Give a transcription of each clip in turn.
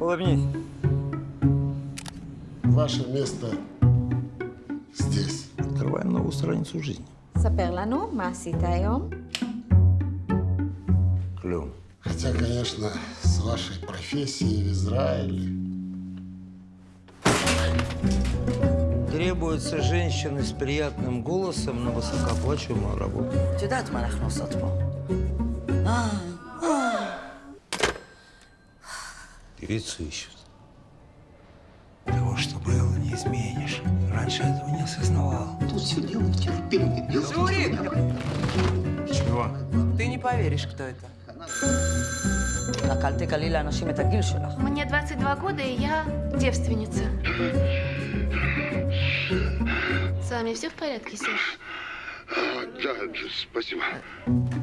Улыбнись. Ваше место здесь. Открываем новую страницу жизни. Саперлану, маситаем. Клюм. Хотя, конечно, с вашей профессией в Израиле... Требуются женщины с приятным голосом на высокооплачиваемую работу. Тюдат манахнусатпо. А, Девицу ищут. Того, что было, не изменишь. Раньше этого не осознавал. Тут все дело в терпении. Журик! Чего? Ты не поверишь, кто это. Мне 22 года, и я девственница. С вами все в порядке, Серж? Да, спасибо.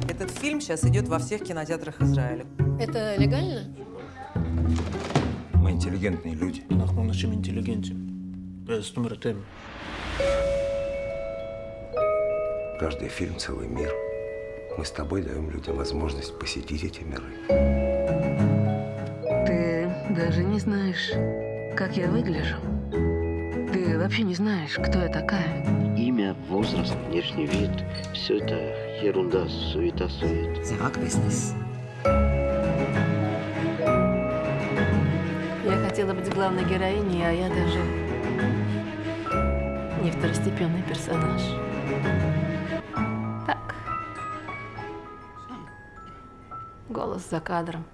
Этот фильм сейчас идет во всех кинотеатрах Израиля. Это легально? Мы интеллигентные люди. אנחנו אנשים אינטליגנטים. זאת אומרת, הם. Каждый фильм — целый мир. Мы с тобой даем людям возможность посетить эти миры. Ты даже не знаешь, как я выгляжу. Ты вообще не знаешь, кто я такая. Имя, возраст, внешний вид – все это ерунда, суета-сует. זה רק Хотела быть главной героиней, а я даже не второстепенный персонаж. Так. Голос за кадром.